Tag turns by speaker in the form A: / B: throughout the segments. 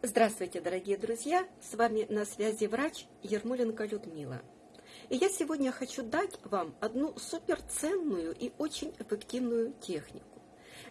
A: Здравствуйте, дорогие друзья! С вами на связи врач Ермоленко Людмила. И я сегодня хочу дать вам одну суперценную и очень эффективную технику.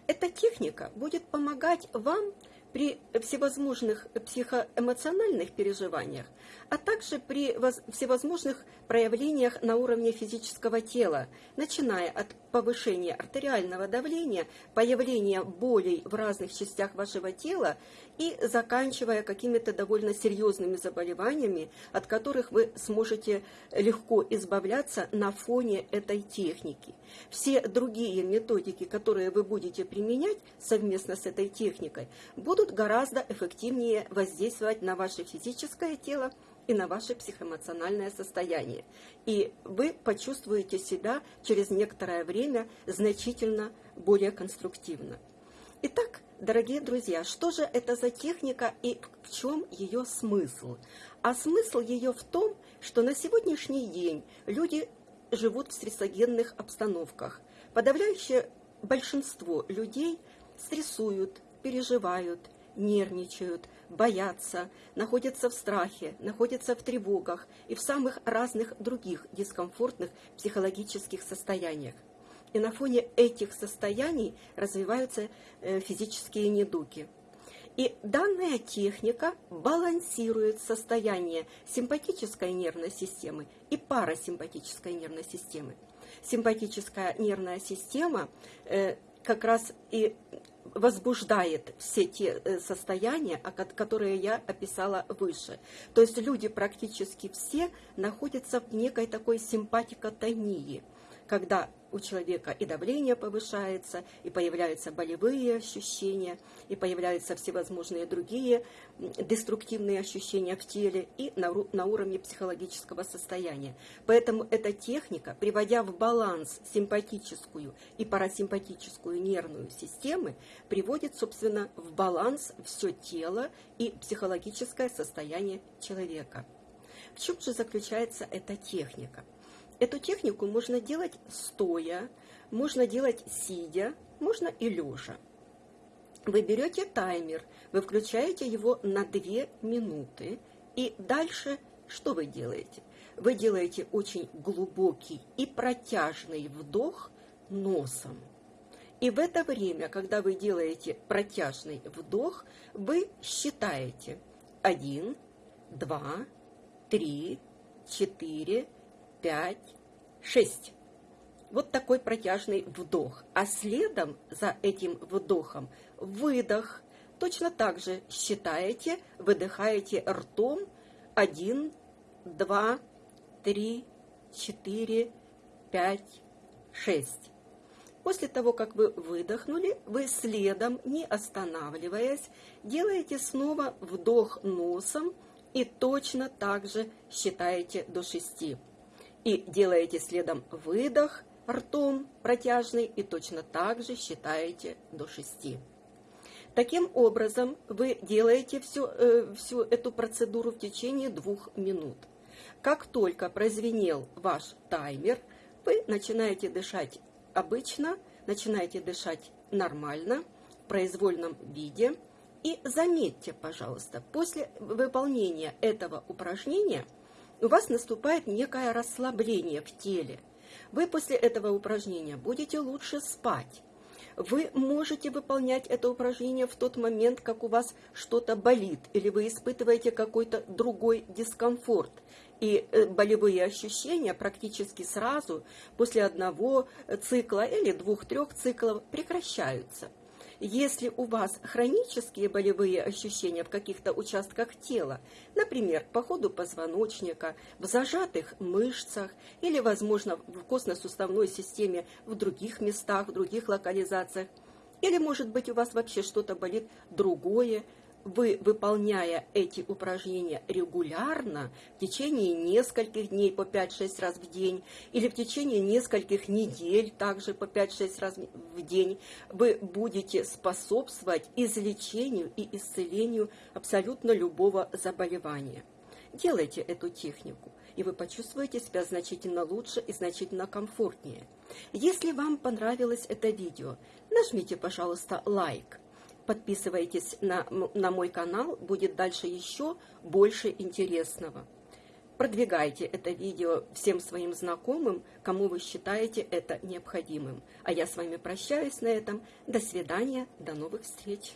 A: Эта техника будет помогать вам при всевозможных психоэмоциональных переживаниях, а также при всевозможных проявлениях на уровне физического тела, начиная от повышения артериального давления, появления болей в разных частях вашего тела и заканчивая какими-то довольно серьезными заболеваниями, от которых вы сможете легко избавляться на фоне этой техники. Все другие методики, которые вы будете применять совместно с этой техникой, будут гораздо эффективнее воздействовать на ваше физическое тело и на ваше психоэмоциональное состояние. И вы почувствуете себя через некоторое время значительно более конструктивно. Итак, дорогие друзья, что же это за техника и в чем ее смысл? А смысл ее в том, что на сегодняшний день люди живут в стрессогенных обстановках. Подавляющее большинство людей стрессуют, переживают, нервничают, боятся, находятся в страхе, находятся в тревогах и в самых разных других дискомфортных психологических состояниях. И на фоне этих состояний развиваются э, физические недуги. И данная техника балансирует состояние симпатической нервной системы и парасимпатической нервной системы. Симпатическая нервная система э, как раз и возбуждает все те э, состояния, которые я описала выше. То есть люди практически все находятся в некой такой симпатикотонии, когда у человека и давление повышается, и появляются болевые ощущения, и появляются всевозможные другие деструктивные ощущения в теле и на, на уровне психологического состояния. Поэтому эта техника, приводя в баланс симпатическую и парасимпатическую нервную системы, приводит, собственно, в баланс все тело и психологическое состояние человека. В чем же заключается эта техника? Эту технику можно делать стоя, можно делать сидя, можно и лежа. Вы берете таймер, вы включаете его на 2 минуты, и дальше что вы делаете? Вы делаете очень глубокий и протяжный вдох носом. И в это время, когда вы делаете протяжный вдох, вы считаете 1, 2, 3, 4, 5, 6. Вот такой протяжный вдох. А следом за этим вдохом выдох. Точно так же считаете, выдыхаете ртом 1, 2, 3, 4, 5, 6. После того, как вы выдохнули, вы следом, не останавливаясь, делаете снова вдох носом и точно так же считаете до 6. И делаете следом выдох ртом протяжный и точно так же считаете до 6. Таким образом, вы делаете всю, э, всю эту процедуру в течение двух минут. Как только прозвенел ваш таймер, вы начинаете дышать обычно, начинаете дышать нормально, в произвольном виде. И заметьте, пожалуйста, после выполнения этого упражнения – у вас наступает некое расслабление в теле. Вы после этого упражнения будете лучше спать. Вы можете выполнять это упражнение в тот момент, как у вас что-то болит, или вы испытываете какой-то другой дискомфорт. И э, болевые ощущения практически сразу после одного цикла или двух-трех циклов прекращаются. Если у вас хронические болевые ощущения в каких-то участках тела, например, по ходу позвоночника, в зажатых мышцах или, возможно, в костно-суставной системе в других местах, в других локализациях, или, может быть, у вас вообще что-то болит другое, вы, выполняя эти упражнения регулярно, в течение нескольких дней по 5-6 раз в день, или в течение нескольких недель также по 5-6 раз в день, вы будете способствовать излечению и исцелению абсолютно любого заболевания. Делайте эту технику, и вы почувствуете себя значительно лучше и значительно комфортнее. Если вам понравилось это видео, нажмите, пожалуйста, лайк подписывайтесь на, на мой канал, будет дальше еще больше интересного. Продвигайте это видео всем своим знакомым, кому вы считаете это необходимым. А я с вами прощаюсь на этом. До свидания, до новых встреч.